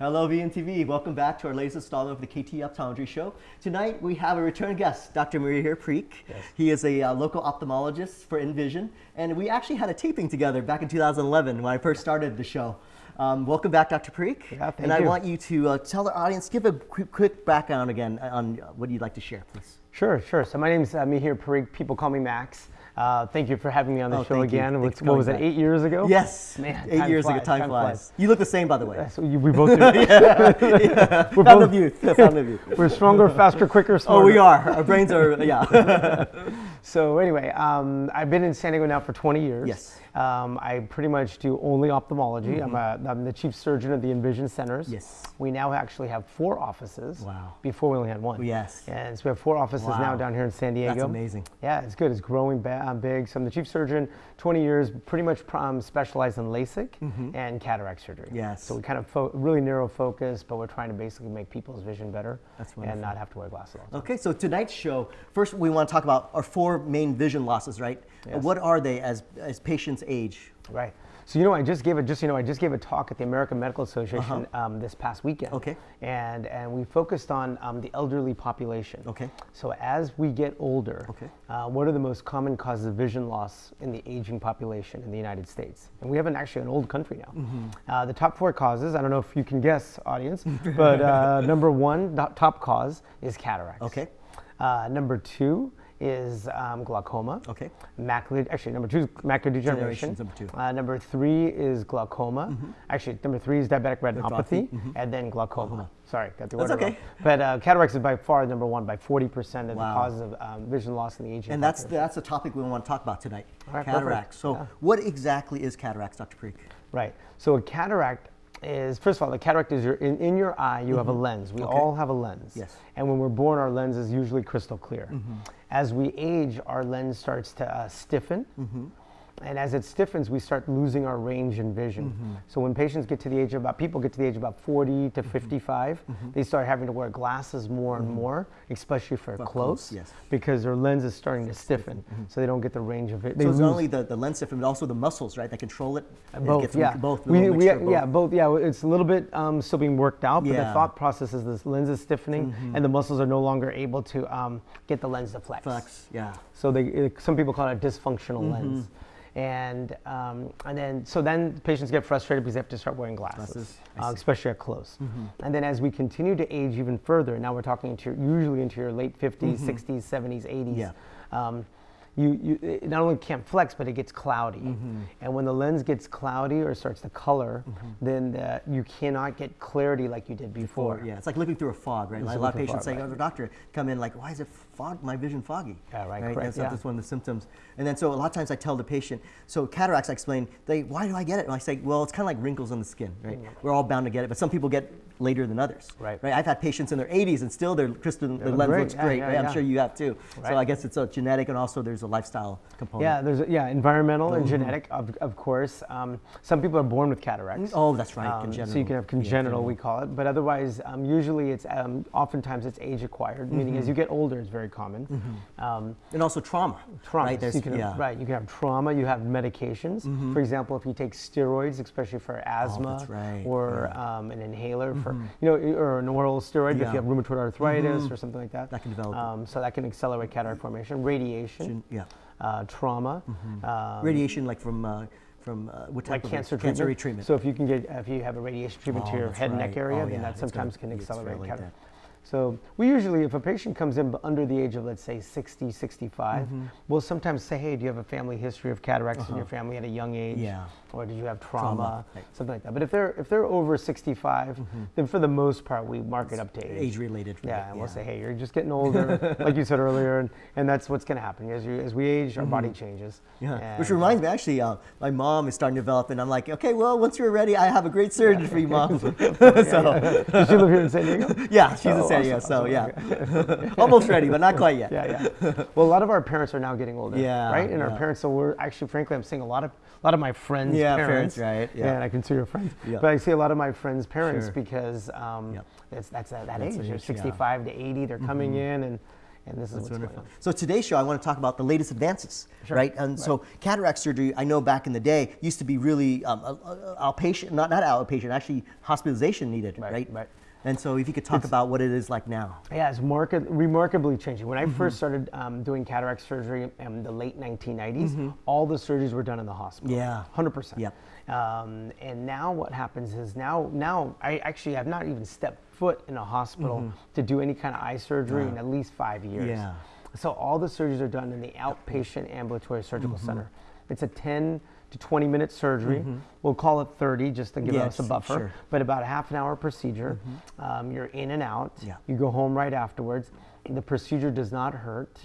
Hello, VNTV. Welcome back to our latest installment of the KT Optometry Show. Tonight we have a return guest, Dr. Mihir Parikh. Yes. He is a uh, local ophthalmologist for Envision, and we actually had a taping together back in 2011 when I first started the show. Um, welcome back, Dr. Parikh. Yeah, thank and I want you to uh, tell the audience, give a quick, quick, background again on what you'd like to share, please. Sure, sure. So my name is uh, Mihir Parikh. People call me Max. Uh, thank you for having me on the oh, show again. What, what was it, eight years ago? Yes. Man, eight years flies, ago, time, time flies. flies. You look the same, by the way. What you, we both do. yeah, yeah. We're both, of youth. Found of youth. We're stronger, faster, quicker, smarter. Oh, we are. Our brains are, yeah. so anyway, um, I've been in San Diego now for 20 years. Yes. Um, I pretty much do only ophthalmology. Mm-hmm. I'm, a, I'm the chief surgeon of the Envision Centers. Yes. We now actually have four offices. Wow. Before we only had one. Yes. And so we have four offices wow. now down here in San Diego. That's amazing. Yeah, it's good. It's growing uh, big. So I'm the chief surgeon, 20 years, pretty much um, specialized in LASIK mm-hmm. and cataract surgery. Yes. So we kind of fo- really narrow focus, but we're trying to basically make people's vision better That's and not have to wear glasses. Okay, so tonight's show, first we want to talk about our four main vision losses, right? Yes. What are they as, as patients age? Right. So you know, I just gave a just you know I just gave a talk at the American Medical Association Uh-huh. um, this past weekend. Okay. And and we focused on um, the elderly population. Okay. So as we get older, Okay. uh, what are the most common causes of vision loss in the aging population in the United States? And we have an actually an old country now. Mm-hmm. Uh, the top four causes. I don't know if you can guess, audience, but uh, number one top cause is cataracts. Okay. Uh, number two is um, glaucoma. Okay. Macular, actually, number two is macular degeneration. Number two. Uh, number three is glaucoma. Actually, number three is diabetic retinopathy, Retinopathy, and then glaucoma. Sorry, got the That's order okay. wrong. But uh, cataracts is by far number one, by 40% of Wow. the causes of um, vision loss in the aging And that's the, that's the topic we want to talk about tonight. Right, cataracts. perfect. So, Yeah. what exactly is cataracts, Dr. Parikh? Right. So a cataract is first of all, the cataract is your in, in your eye. You have a lens. We Mm-hmm. Okay. all have a lens. Yes. And when we're born, our lens is usually crystal clear. As we age, our lens starts to uh, stiffen. And as it stiffens, we start losing our range and vision. So when patients get to the age of about, people get to the age of about 40 to 55, they start having to wear glasses more and more, especially for, For close, close, yes. because their lens is starting to stiffen. So they don't get the range of it. They So it's not only the, the lens stiffen, but also the muscles, right, that control it? It both, gets yeah. Both. we, we, mixture of yeah, both. both. Yeah, it's a little bit um, still being worked out, but Yeah. the thought process is this lens is stiffening, Mm-hmm. and the muscles are no longer able to um, get the lens to flex. Flex, yeah. So they, it, some people call it a dysfunctional Mm-hmm. lens. And um, and then so then patients get frustrated because they have to start wearing glasses, uh, especially at close. And then as we continue to age even further, now we're talking into usually into your late 50s, 60s, 70s, 80s. Mm-hmm. Yeah. Um, you, you it not only can't flex, but it gets cloudy. Mm-hmm. And when the lens gets cloudy or starts to color, then the, you cannot get clarity like you did before. Or, yeah, it's like looking through a fog, right? Like a lot of looking through a patients fog, say, right. "Oh, the doctor come in like, why is it fog? My vision foggy." Yeah, right, correct, That's, yeah. that's one of the symptoms. And then so a lot of times I tell the patient, so cataracts, I explain, they, why do I get it? And I say, well, it's kind of like wrinkles on the skin, right? We're all bound to get it, but some people get later than others. Mm. Right. Right. I've had patients in their 80s and still their crystal, their lens great. looks Yeah, great. yeah, right? I'm sure you have too. So I guess it's a genetic and also there's a lifestyle component. Yeah, there's a, yeah environmental Mm-hmm. and genetic, of, of course. Um, some people are born with cataracts. Oh, that's right. Um, congenital. So you can have congenital, we call it, but otherwise, um, usually it's um, oftentimes it's age acquired, meaning Mm-hmm. as you get older, it's very common. Um, And also trauma. trauma, Right. so you can have, right? You can have trauma. You have medications. For example, if you take steroids, especially for asthma, Oh, right, or um, an inhaler for you know, or an oral steroid if you have rheumatoid arthritis or something like that. That can develop. Um, so that can accelerate cataract formation. Radiation, Yeah. uh, trauma. um, Radiation, like from uh, from uh, what type like of cancer cancer treatment. treatment. So if you can get, if you have a radiation treatment Oh, to your head and neck area, Oh, then yeah, that sometimes gonna- can accelerate really cataract. So we usually, if a patient comes in under the age of, let's say, 60, 65, Mm-hmm. we'll sometimes say, hey, do you have a family history of cataracts in your family at a young age? Uh-huh. Yeah. Or did you have trauma? Trauma, right. Something like that. But if they're, if they're over 65, then for the most part, we mark it up to age. Mm-hmm. Age-related. right, Yeah, and we'll say, hey, you're just getting older, like you said earlier, and, and that's what's going to happen. As, you, as we age, our body changes. Mm-hmm. Yeah. Which reminds me, actually, uh, my mom is starting to develop, and I'm like, okay, well, once you're ready, I have a great surgeon for you, mom. so, Does she live here in San Diego? yeah, she's in Oh, San Diego, awesome, so yeah, almost ready, but not quite yet. Yeah, yeah. Well, a lot of our parents are now getting older. Yeah, Right? And our parents, so we're actually, frankly, I'm seeing a lot of a lot of my friends' Yeah, parents. parents, right, yeah. And I consider your friends. Yeah. But I see a lot of my friends' parents Sure. because um, Yep. it's, that's at that That's age. the They're age, yeah. Mm-hmm. 65 to 80. They're coming in and and this is That's what's wonderful. going on. So today's show, I want to talk about the latest advances, Sure. right? And so cataract surgery, I know back in the day used to be really um, outpatient, not not outpatient, actually hospitalization needed, right? Right, right. And so if you could talk about what it is like now. Yeah, it's market, remarkably changing. When I Mm-hmm. first started um, doing cataract surgery in the late 1990s, all the surgeries were done in the hospital. Yeah. 100%. Yep. Um, and now what happens is now, now I actually have not even stepped foot in a hospital to do any kind of eye surgery in at least five years. Yeah. So all the surgeries are done in the outpatient ambulatory surgical Mm-hmm. center. It's a 10 to 20 minute surgery. We'll call it 30 just to give us a buffer, sure. but about a half an hour procedure. Um, you're in and out. Yeah. You go home right afterwards. The procedure does not hurt.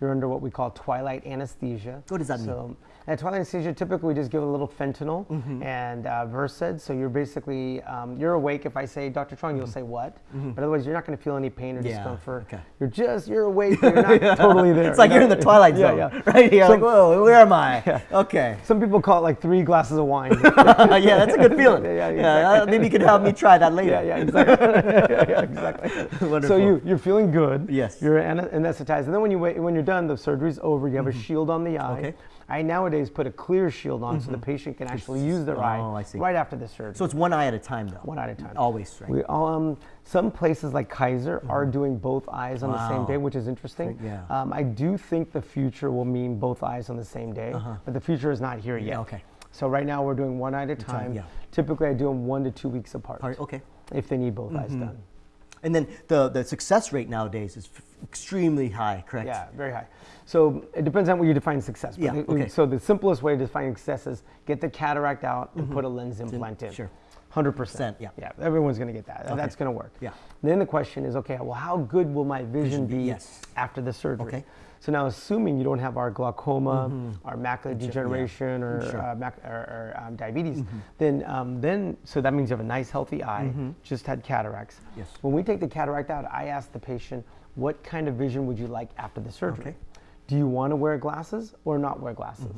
You're under what we call twilight anesthesia. Mm-hmm. What does that mean? At twilight anesthesia, typically we just give a little fentanyl Mm-hmm. and uh, Versed. So you're basically um, you're awake. If I say Dr. Trong, you'll say what? But otherwise, you're not going to feel any pain or Mm-hmm. Yeah, discomfort. okay. You're just you're awake. You're not totally there. It's like you're in the twilight zone, yeah. right here. So- like, whoa, where am I? Okay. Some people call it like three glasses of wine. yeah, that's a good feeling. Yeah, Yeah, yeah, uh, maybe you could help me try that later. Yeah, yeah, exactly. yeah, yeah, exactly. Wonderful. So you you're feeling good. Yes. You're anesthetized, and then when you wait, when you're done, the surgery's over. You have a shield on the eye. Mm-hmm. Okay. I nowadays put a clear shield on so the patient can actually use their Oh, eye I see. right after the surgery. So it's one eye at a time, though. one eye at a time. Always, right? We, um, some places like Kaiser are doing both eyes on the same Mm-hmm. Day, which is interesting. Yeah. Um, I do think the future will mean both eyes on the same day, but the future is not here yet. Uh-huh. okay. So right now we're doing one eye at a time, time. yeah. Typically I do them one to two weeks apart. Part- okay. If they need both eyes Mm-hmm. done. And then the, the success rate nowadays is f- extremely high, correct? Yeah, very high. So it depends on what you define success. Yeah, okay. So the simplest way to define success is get the cataract out and mm-hmm. put a lens implant in. Sure. Hundred percent. yeah. Yeah. Everyone's going to get that. That's going to work. Yeah. Then the question is, okay, well, how good will my vision, be- be yes. after the surgery? Okay. So now, assuming you don't have our glaucoma, our macular degeneration, or, Sure. uh, mac- or, or um, diabetes, then um, then so that means you have a nice healthy eye. Just had cataracts. Yes. When we take the cataract out, I ask the patient, what kind of vision would you like after the surgery? Okay. Do you want to wear glasses or not wear glasses?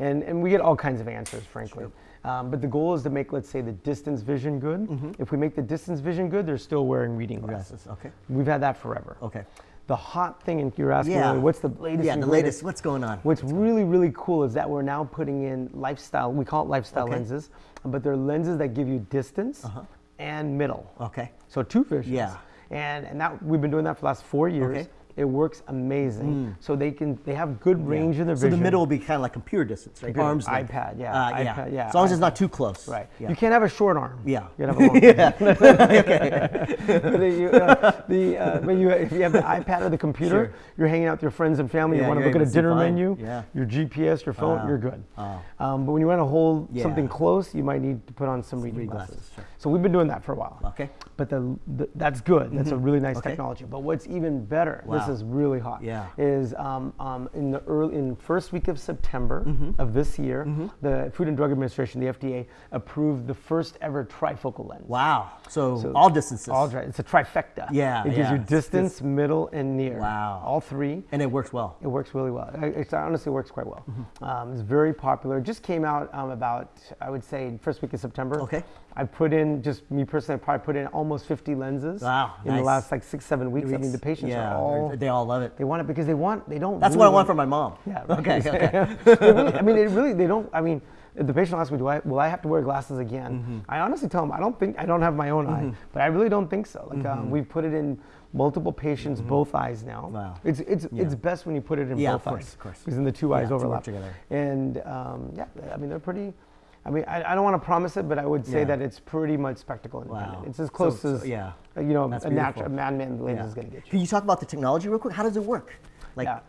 And, and we get all kinds of answers, frankly. Um, but the goal is to make, let's say, the distance vision good. If we make the distance vision good, they're still wearing reading glasses. Glasses, okay. We've had that forever. Okay. The hot thing, and you're asking, Yeah. what's the latest? Yeah, the latest. What's going on? What's really, really cool is that we're now putting in lifestyle, we call it lifestyle Okay. Lenses, but they're lenses that give you distance uh-huh. and middle. Okay. So two visions. Yeah. And and that we've been doing that for the last four years. Okay. Mm. It works amazing. So they can they have good range in their So vision. the middle will be kind of like computer distance, right? Arms length. iPad, yeah, Uh, iPad, yeah, As long as it's not too close. Right. Yeah. You can't have a short arm. Yeah. You gotta have a long arm. but you, uh, the, uh, but you, if you have the iPad or the computer, Sure. you're hanging out with your friends and family. Yeah, you want to look at a able to see dinner fine. menu. Yeah. Your GPS, your phone, Wow. you're good. Wow. Um, but when you want to hold Yeah. something close, you might need to put on some reading reading glasses. glasses, sure. So we've been doing that for a while. Okay. But the, the that's good. That's a really nice Okay. technology. But what's even better, this Wow. is really hot. Yeah. Is um, um, in the early in first week of September Mm-hmm. of this year, the Food and Drug Administration, the FDA, approved the first ever trifocal lens. Wow. So, So all distances. All dri- it's a trifecta. Yeah, It gives yeah. you It's distance, middle, and near. Wow. All three. and it works well. It works really well. It honestly works quite well. Mm-hmm. Um, it's very popular. It just came out um, about, I would say, first week of September. Okay. I put in, just me personally, I probably put in almost 50 lenses Wow, in the last like six, seven weeks. I mean, the patients yeah, are all, they all love it. they want it because they want, they don't. That's what I want for my mom. Yeah. right. Okay. okay. Really- I mean, it really, they don't, I mean, if the patient asks me, do I, will I have to wear glasses again? Mm-hmm. I honestly tell them, I don't think, I don't have my own eye, but I really don't think so. Like, um, we've put it in multiple patients, both eyes now. Mm-hmm. Wow. It's, it's, it's best when you put it in Yeah, both of course, eyes. of course. Because then the two Yeah, eyes overlap. together. And um, yeah, I mean, they're pretty, I mean, I, I don't want to promise it, but I would say Yeah. that it's pretty much spectacle independent. Wow. It's as close so- as, yeah. uh, you know, That's a natural, a man-made lens Yeah. is going to get you. Can you talk about the technology real quick? How does it work? Like, yeah.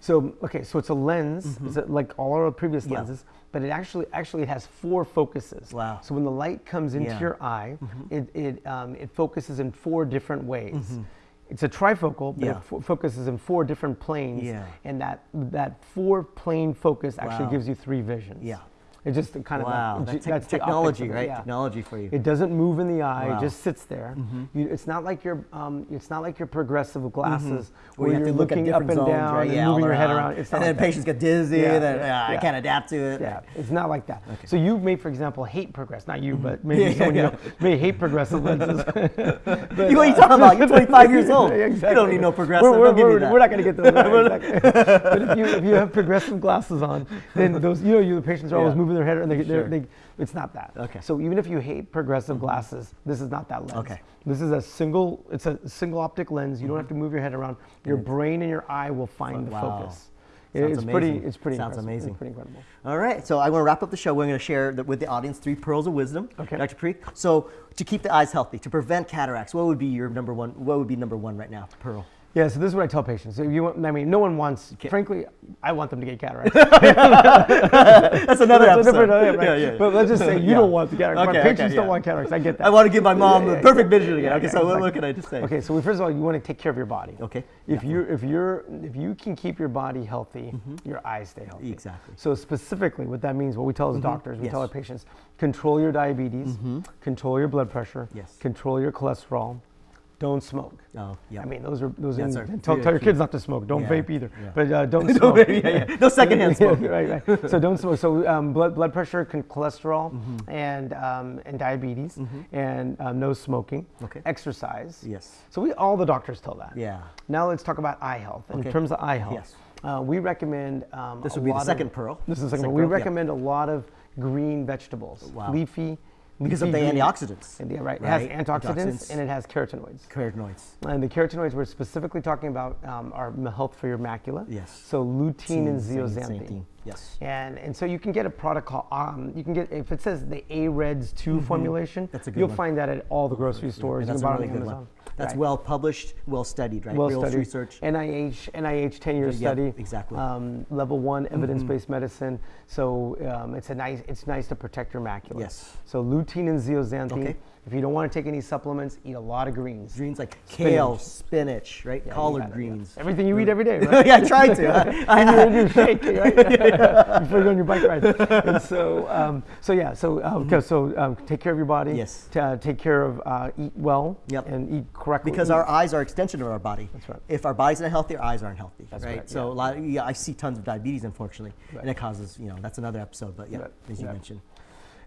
So okay, so it's a lens. It's a, like all our previous. Yeah. lenses, but it actually actually has four focuses. Wow. So when the light comes into Yeah. Your eye, it it um, it focuses in four different ways. It's a trifocal, but Yeah. it fo- focuses in four different planes. Yeah. And that that four plane focus actually Wow. gives you three visions. Yeah. It just kind of Wow, like, that that's technology, it, right? yeah. Technology for you. It doesn't move in the eye; Wow. Mm-hmm. it just sits there. You, it's not like your um, it's not like your progressive glasses Where you you're to look looking up and zones, down right? and Yeah, moving your head around. It's not and then like that. patients get dizzy. Yeah, then yeah, I can't adapt to it. Yeah, it's not like that. So you may, for example, hate progress. Not you, but maybe Mm-hmm. Someone you know may hate progressive lenses. But, what are you talking about? You're 25 years old. Yeah, You don't need no progressive. We're, we're, we're- not going to get those. But if you, if you have progressive glasses on, then those you know you the patients are always moving their head and they, Sure. they, it's not that. Okay. So even if you hate progressive mm-hmm. glasses, this is not that lens. Okay. This is a single. It's a single optic lens. You don't mm-hmm. have to move your head around. Your brain and your eye will find the Wow. focus. It- it's pretty. It's pretty. Sounds amazing. It's pretty incredible. All right, so I want to wrap up the show. We're going to share the, with the audience three pearls of wisdom, Okay. Dr. Parikh. So to keep the eyes healthy, to prevent cataracts, what would be your number one? What would be number one right now? Pearl. Yeah, so this is what I tell patients. If you want, I mean, no one wants. Frankly, I want them to get cataracts. That's another That's episode. right? Yeah, yeah. But let's just say you Yeah. don't want the cataracts. My patients okay, don't yeah. want cataracts. I get that. I want to give my mom Yeah, the yeah, perfect vision again. yeah, okay, yeah, so what, exactly. what can I just say? Okay, so first of all, you want to take care of your body. Okay, If you if you're if you can keep your body healthy, mm-hmm. your eyes stay healthy. Exactly. So specifically, what that means, what we tell as mm-hmm. doctors, we tell our patients, control your diabetes, mm-hmm. control your blood pressure, Yes. control your cholesterol, don't smoke. Oh, yeah. I mean, those are those. That's are, tell, tell your kids not to smoke. Don't Yeah, vape either. yeah. But uh, don't smoke. yeah, yeah. No secondhand smoke. right, right. So don't smoke. So um, blood blood pressure, cholesterol, Mm-hmm. and um, and diabetes, and um, no smoking. Okay. Exercise. Yes. So we all the doctors tell that. Yeah. Now let's talk about eye health. In Okay. terms of eye health, Yes. uh, we recommend. Um, This would be the lot of- second pearl. This is the second. Second pearl. We recommend a lot of green vegetables, Wow. leafy. Because of the antioxidants. Yeah, right. It right? has antioxidants, Antioxidants. and it has carotenoids. Carotenoids. And the carotenoids we're specifically talking about um, are health for your macula. Yes. So lutein and zeaxanthin. Yes. And and so you can get a product called um, you can get if it says the AREDS 2 formulation. Mm-hmm. That's a good You'll one. find that at all the grocery stores. That's you a buy really good Amazon. one. That's Right. well published, well studied, right? well Real studied. research. NIH NIH 10 year Yeah, study. exactly. Um, level one evidence based medicine. So um, it's a nice it's nice to protect your macula. Yes. So lutein and zeaxanthin. Okay. If you don't want to take any supplements, eat a lot of greens. Greens like Spinach. kale, spinach, right? Yeah, Collard it, yeah. greens. Everything you eat every day, right? yeah, I try to. I, I, in your shake, right? Before you go on your bike ride. And so, um, so yeah, so uh, okay, so um, take care of your body. Mm-hmm. Yes. T- uh, take care of, uh, eat well. Yep. And eat correctly. because Eat- our eyes are extension of our body. That's right. If our body's not healthy, our eyes aren't healthy. That's right. So yeah. a lot. Of, yeah, I see tons of diabetes, unfortunately, Right. and it causes. You know, that's another episode. But yeah, Right, as you mentioned.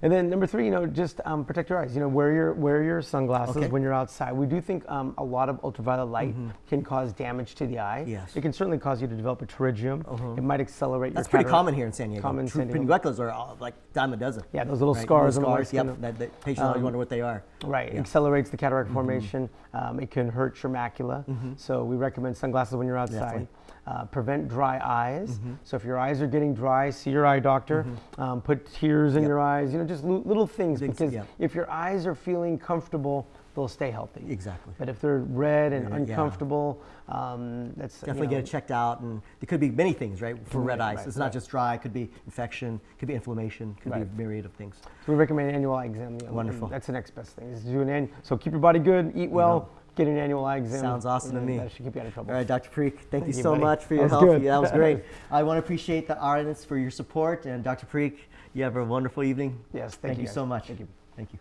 And then number three, you know, just um, protect your eyes. You know, wear your wear your sunglasses Okay. when you're outside. We do think um, a lot of ultraviolet light can cause damage to the eye. Mm-hmm. Yes. It can certainly cause you to develop a pterygium. It might accelerate That's your pretty common here in San Diego. Common True San Diego. are all, like dime a dozen. Yeah, those little right? scars the scars. Yep. That, that patients always wonder what they are. Right, Yeah. Mm-hmm. accelerates the cataract formation. Um, it can hurt your macula. So we recommend sunglasses when you're outside. Definitely. Uh, prevent dry eyes. Mm-hmm. So if your eyes are getting dry, see your eye doctor. Um, put tears in Yep. your eyes. You know, just li- little things Things, because yeah. if your eyes are feeling comfortable, they'll stay healthy. Exactly. But if they're red and Yeah, yeah. uncomfortable, um, that's you Definitely know, get it checked out, and it could be many things, right? For red Right, eyes, right, it's not just dry. It could be infection, could be inflammation, could Right. be a myriad of things. So we recommend an annual eye exam. you know, Wonderful. That's the next best thing. Is do an annual. So keep your body good, eat well, get an annual eye exam. Sounds awesome to me. That should keep you out of trouble. All right, Dr. Parikh, thank, you you, so buddy. much for your help. good. That was great. I want to appreciate the audience for your support, and Dr. Parikh, you have a wonderful evening. Yes, thank thank you you so much. Thank you. Thank you.